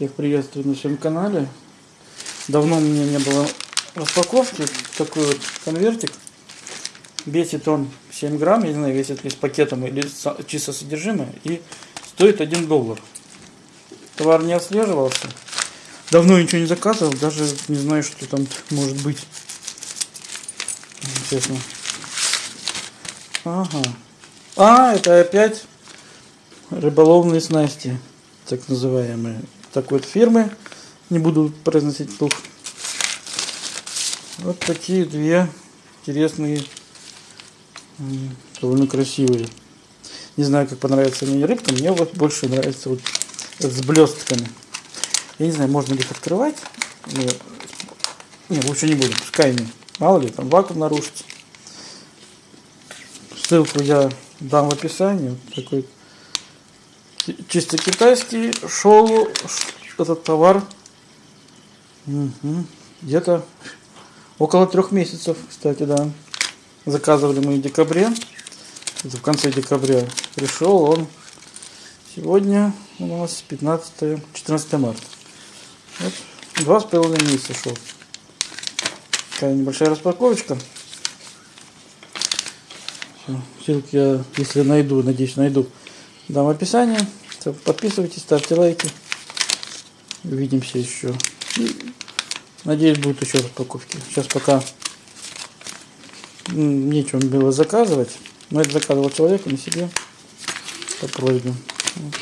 Всех приветствую на своем канале. Давно у меня не было распаковки. Такой вот конвертик. Весит он 7 грамм, я не знаю, весит ли с пакетом или чисто содержимое. И стоит 1 доллар. Товар не отслеживался. Давно ничего не заказывал, даже не знаю, что там может быть. Честно. Ага. А, это опять рыболовные снасти, так называемые. Такой вот фирмы, не буду произносить вслух. Вот такие две интересные, довольно красивые. Не знаю, как понравится мне рыбка, мне вот больше нравится вот с блестками. Я не знаю, можно ли их открывать. Не, лучше не будем, пускай не. Мало ли, там вакуум нарушится. Ссылку я дам в описании. Такой чисто китайский шоу, ш- этот товар. Где-то около трех месяцев, кстати, да. Заказывали мы в декабре. В конце декабря пришел он. Сегодня у нас 15 14 марта. Вот два с половиной месяца шел. Такая небольшая распаковочка. Ссылки я, если найду, надеюсь, найду, дам в Всё, Подписывайтесь, ставьте лайки. Увидимся еще. И, надеюсь, будут еще распаковки. Сейчас пока м, нечего было заказывать. Но это заказывал человек, не себе. По просьбе. Вот.